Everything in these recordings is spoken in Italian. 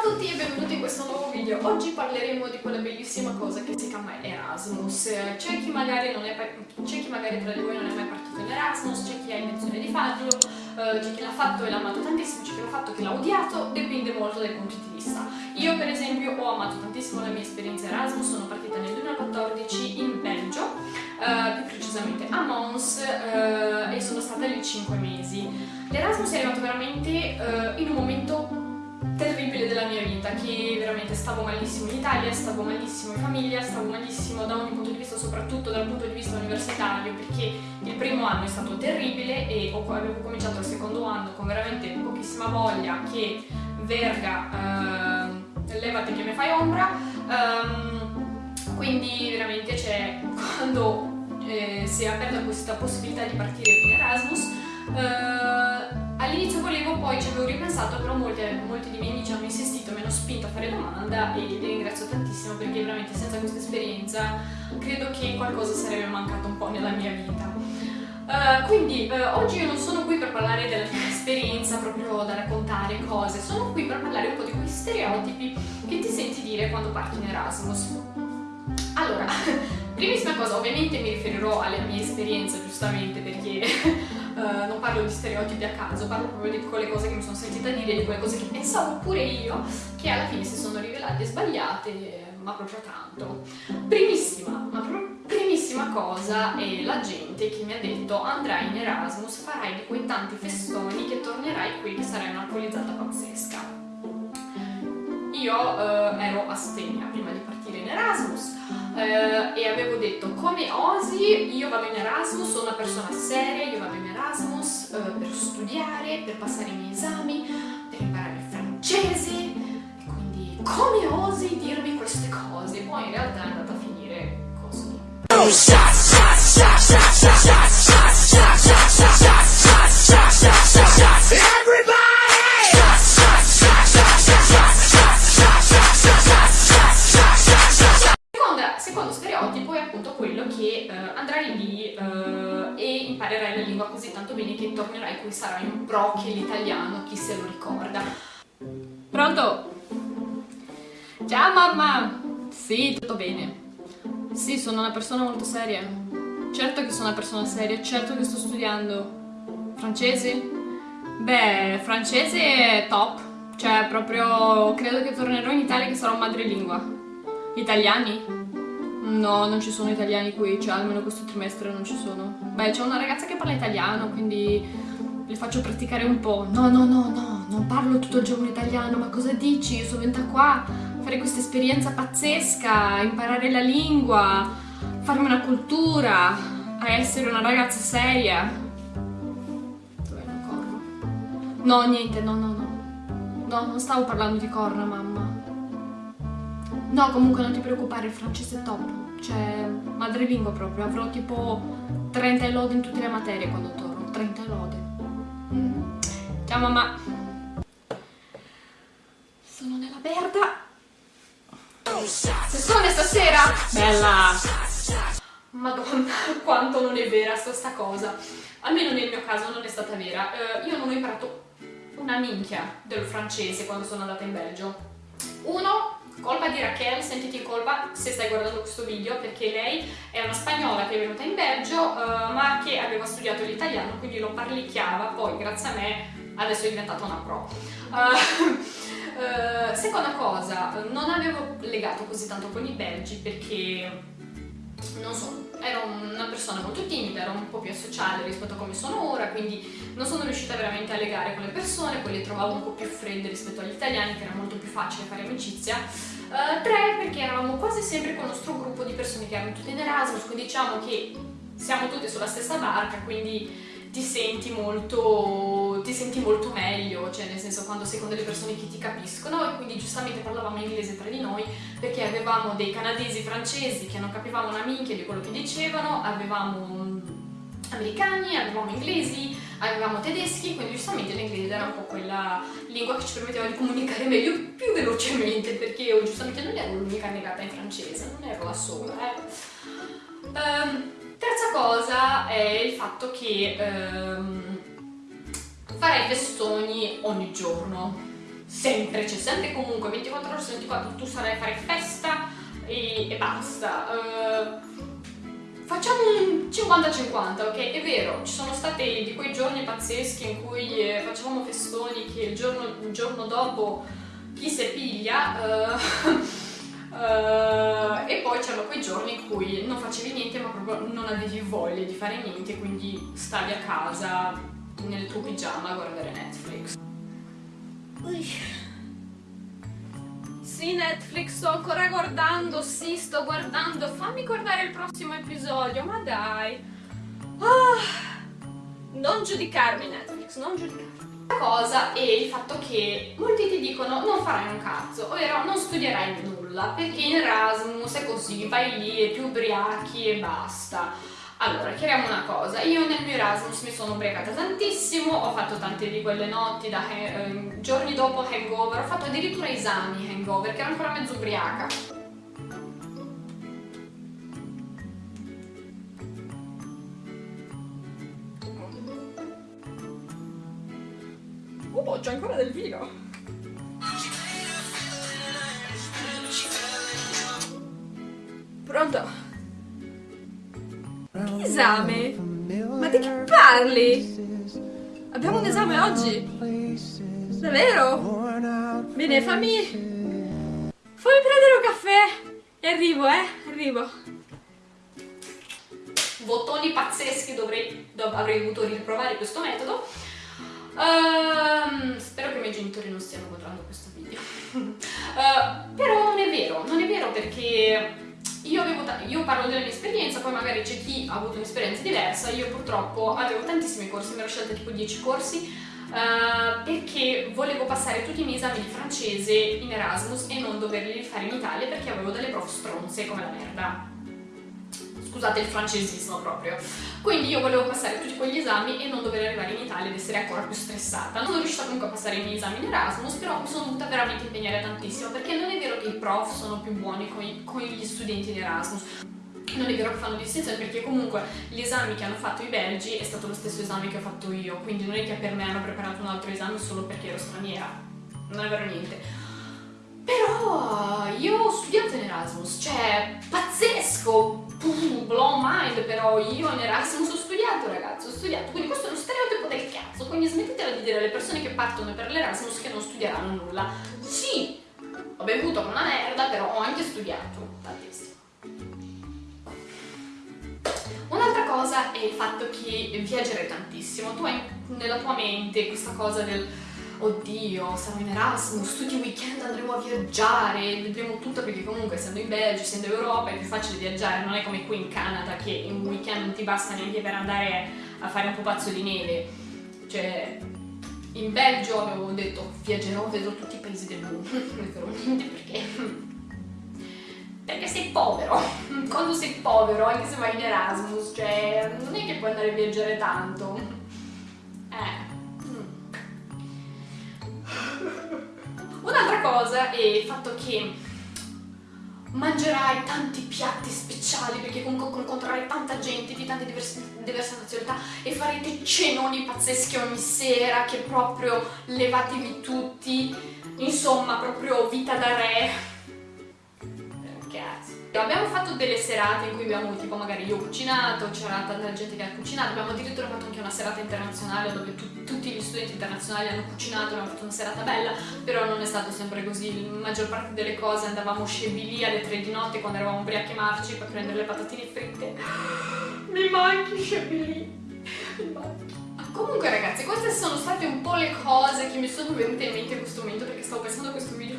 Ciao a tutti e benvenuti in questo nuovo video. Oggi parleremo di quella bellissima cosa che si chiama Erasmus. C'è chi magari, chi magari tra di voi non è mai partito in Erasmus, c'è chi ha intenzione di farlo, eh, c'è chi l'ha fatto e l'ha amato tantissimo, c'è chi l'ha fatto e chi l'ha odiato, dipende molto dai punti di vista. Io per esempio ho amato tantissimo la mia esperienza Erasmus, sono partita nel 2014 in Belgio, eh, più precisamente a Mons, eh, e sono stata lì 5 mesi. L'Erasmus è arrivato veramente eh, in un momento terribile della mia vita, che veramente stavo malissimo in Italia, stavo malissimo in famiglia, stavo malissimo da ogni punto di vista, soprattutto dal punto di vista universitario, perché il primo anno è stato terribile e avevo cominciato il secondo anno con veramente pochissima voglia, che verga, eh, levati che mi fai ombra, um, quindi veramente c'è, quando eh, si è aperta questa possibilità di partire in Erasmus, eh, All'inizio volevo, poi ci avevo ripensato, però molti, molti, di miei amici hanno insistito, mi hanno spinto a fare domanda e li ringrazio tantissimo perché veramente senza questa esperienza credo che qualcosa sarebbe mancato un po' nella mia vita. Uh, quindi uh, oggi io non sono qui per parlare della mia esperienza, proprio da raccontare cose, sono qui per parlare un po' di quei stereotipi che ti senti dire quando parti in Erasmus. Allora, primissima cosa, ovviamente mi riferirò alle mie esperienze giustamente perché Uh, non parlo di stereotipi a caso, parlo proprio di quelle cose che mi sono sentita dire, di quelle cose che pensavo pure io, che alla fine si sono rivelate sbagliate, ma proprio tanto. Primissima, ma proprio primissima cosa è la gente che mi ha detto andrai in Erasmus, farai di quei tanti festoni che tornerai qui che sarai un'alcolizzata pazzesca. Io uh, ero astemia prima di partire in Erasmus, eh, e avevo detto come osi io vado in Erasmus, sono una persona seria, io vado in Erasmus eh, per studiare, per passare i miei esami, per imparare il francese quindi come osi dirmi queste cose? Poi in realtà è andata a finire così. Così tanto bene che tornerai qui sarai un pro l'italiano, chi se lo ricorda. Pronto? Ciao mamma! Sì, tutto bene. Sì, sono una persona molto seria. Certo che sono una persona seria, certo che sto studiando. Francese? Beh, francese è top. Cioè, proprio credo che tornerò in Italia che sarò madrelingua. Italiani? No, non ci sono italiani qui, cioè almeno questo trimestre non ci sono. Beh, c'è una ragazza che parla italiano, quindi le faccio praticare un po'. No, no, no, no, non parlo tutto il giorno italiano, ma cosa dici? Io sono venuta qua a fare questa esperienza pazzesca, imparare la lingua, farmi una cultura, a essere una ragazza seria. Dov'è la corna? No, niente, no, no, no. No, non stavo parlando di corna, mamma. No, comunque non ti preoccupare, il francese è top cioè madrelingua proprio, avrò tipo 30 lode in tutte le materie quando torno, 30 lode. Mm. Ciao mamma! Sono nella merda! Sessione stasera! Bella! Madonna, quanto non è vera sta cosa. Almeno nel mio caso non è stata vera. Uh, io non ho imparato una minchia del francese quando sono andata in Belgio. Uno, colpa di Raquel, sentiti in colpa se stai guardando questo video perché lei è una spagnola che è venuta in Belgio uh, ma che aveva studiato l'italiano quindi lo parlicchiava, poi grazie a me adesso è diventata una pro. Uh, uh, seconda cosa, non avevo legato così tanto con i belgi perché non so, ero una persona molto timida, ero un po' più asociale rispetto a come sono ora, quindi non sono riuscita veramente a legare con le persone, poi le trovavo un po' più fredde rispetto agli italiani, che era molto più facile fare amicizia. Uh, tre, perché eravamo quasi sempre con il nostro gruppo di persone che erano tutte in Erasmus, quindi diciamo che siamo tutte sulla stessa barca, quindi ti senti molto, ti senti molto meglio, cioè nel senso quando sei con delle persone che ti capiscono e quindi giustamente parlavamo inglese tra di noi perché avevamo dei canadesi francesi che non capivamo una minchia di quello che dicevano, avevamo americani, avevamo inglesi, avevamo tedeschi, quindi giustamente l'inglese era un po' quella lingua che ci permetteva di comunicare meglio, più velocemente, perché io giustamente non ero l'unica negata in francese, non ero la sola. Eh. Um, Terza cosa è il fatto che ehm, farei festoni ogni giorno. sempre, c'è sempre comunque 24 ore su 24 tu sarai a fare festa e, e basta. Uh, facciamo un 50-50, ok? È vero, ci sono stati di quei giorni pazzeschi in cui eh, facevamo festoni che il giorno, il giorno dopo chi si piglia... Uh, Uh, e poi c'erano quei giorni in cui non facevi niente ma proprio non avevi voglia di fare niente quindi stavi a casa nel tuo pigiama a guardare Netflix Ui. Sì Netflix sto ancora guardando, sì sto guardando, fammi guardare il prossimo episodio, ma dai ah. Non giudicarmi Netflix, non giudicarmi cosa è il fatto che molti ti dicono non farai un cazzo, ovvero non studierai nulla, perché in Erasmus è così, vai lì e ti ubriachi e basta. Allora, chiariamo una cosa, io nel mio Erasmus mi sono ubriacata tantissimo, ho fatto tante di quelle notti, da, eh, giorni dopo hangover, ho fatto addirittura esami hangover, che ero ancora mezzo ubriaca. Oh, c'è ancora del vino! Pronto? Esame? Ma di che parli? Abbiamo un esame oggi? Davvero? Bene, fammi... Fammi prendere un caffè! E arrivo, eh? Arrivo. Bottoni pazzeschi, dovrei, avrei dovuto riprovare questo metodo. Uh, spero che i miei genitori non stiano guardando questo video. uh, però non è vero, non è vero perché io, avevo io parlo della mia esperienza, poi magari c'è chi ha avuto un'esperienza diversa, io purtroppo avevo tantissimi corsi, mi ero scelta tipo 10 corsi, uh, perché volevo passare tutti i miei esami di francese in Erasmus e non doverli fare in Italia perché avevo delle prof stronze come la merda scusate il francesismo proprio. Quindi io volevo passare tutti quegli esami e non dover arrivare in Italia ed essere ancora più stressata. Non sono riuscita comunque a passare i miei esami in Erasmus, però mi sono dovuta veramente impegnare tantissimo, perché non è vero che i prof sono più buoni con, i, con gli studenti di Erasmus. Non è vero che fanno distinzione perché comunque gli esami che hanno fatto i belgi è stato lo stesso esame che ho fatto io, quindi non è che per me hanno preparato un altro esame solo perché ero straniera. Non è vero niente. Però io ho studiato in Erasmus, cioè pazzesco, blow mind, però io in Erasmus ho studiato ragazzi, ho studiato, quindi questo è uno stereotipo del cazzo, quindi smettetela di dire alle persone che partono per l'Erasmus che non studieranno nulla. Sì, ho bevuto come una merda, però ho anche studiato tantissimo. Un'altra cosa è il fatto che viaggerai tantissimo, tu hai nella tua mente questa cosa del oddio, sarò in Erasmus, tutti i weekend andremo a viaggiare, vedremo tutto perché comunque essendo in Belgio, essendo in Europa è più facile viaggiare, non è come qui in Canada che in un weekend non ti basta neanche per andare a fare un pupazzo di neve. Cioè, in Belgio avevo detto viaggerò, vedrò tutti i paesi del mondo, non perché... Perché sei povero, quando sei povero, anche se vai in Erasmus, cioè non è che puoi andare a viaggiare tanto. Eh, Un'altra cosa è il fatto che mangerai tanti piatti speciali perché comunque incontrerai tanta gente di tante diverse, diverse nazionalità e farete cenoni pazzeschi ogni sera che proprio levatevi tutti. Insomma proprio vita da re Abbiamo fatto delle serate in cui abbiamo, tipo magari io ho cucinato, c'era tanta gente che ha cucinato, abbiamo addirittura fatto anche una serata internazionale dove tu, tutti gli studenti internazionali hanno cucinato, abbiamo fatto una serata bella, però non è stato sempre così, la maggior parte delle cose andavamo scemi alle 3 di notte quando eravamo ubriachi marci per prendere le patatine fritte. Mi manchi scemi mi manchi. Comunque ragazzi, queste sono state un po' le cose che mi sono venute in mente in questo momento perché stavo pensando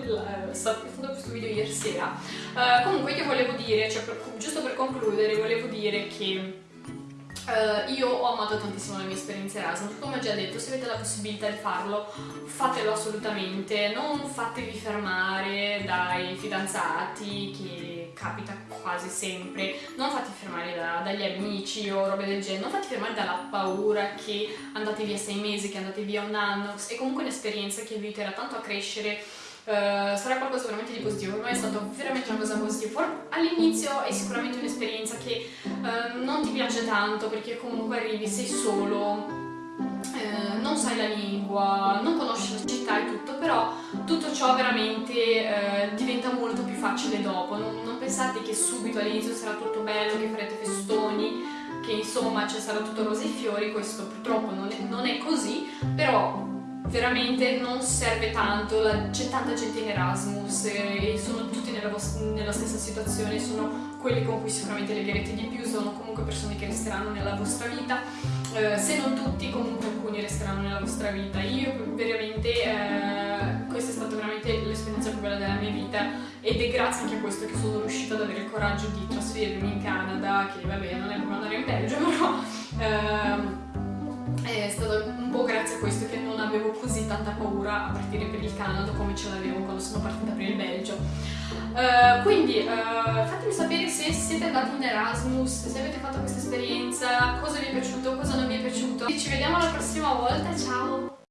video, stavo pensando a questo video ieri sera. Uh, comunque io volevo dire, cioè per, giusto per concludere, volevo dire che Uh, io ho amato tantissimo la mia esperienza Erasmus, come ho già detto, se avete la possibilità di farlo, fatelo assolutamente, non fatevi fermare dai fidanzati, che capita quasi sempre, non fate fermare da, dagli amici o robe del genere, non fate fermare dalla paura che andate via sei mesi, che andate via un anno, è comunque un'esperienza che vi aiuterà tanto a crescere Uh, sarà qualcosa veramente di positivo, per me è stata veramente una cosa positiva. All'inizio è sicuramente un'esperienza che uh, non ti piace tanto perché comunque arrivi, sei solo, eh, non sai la lingua, non conosci la città e tutto, però tutto ciò veramente eh, diventa molto più facile dopo. Non, non pensate che subito all'inizio sarà tutto bello, che farete festoni, che insomma ci sarà tutto rose e fiori, questo purtroppo non è, non è così, però veramente non serve tanto, c'è tanta gente in Erasmus e sono tutti nella, nella, stessa situazione, sono quelli con cui sicuramente legherete di più, sono comunque persone che resteranno nella vostra vita, eh, se non tutti comunque alcuni resteranno nella vostra vita. Io veramente, eh, questa è stata veramente l'esperienza più bella della mia vita ed è grazie anche a questo che sono riuscita ad avere il coraggio di trasferirmi in Canada, che vabbè non è come andare in Belgio, però... Eh, è stato un po' grazie a questo che avevo così tanta paura a partire per il Canada come ce l'avevo quando sono partita per il Belgio. Uh, quindi uh, fatemi sapere se siete andati in Erasmus, se avete fatto questa esperienza, cosa vi è piaciuto, cosa non vi è piaciuto. Ci vediamo la prossima volta, ciao!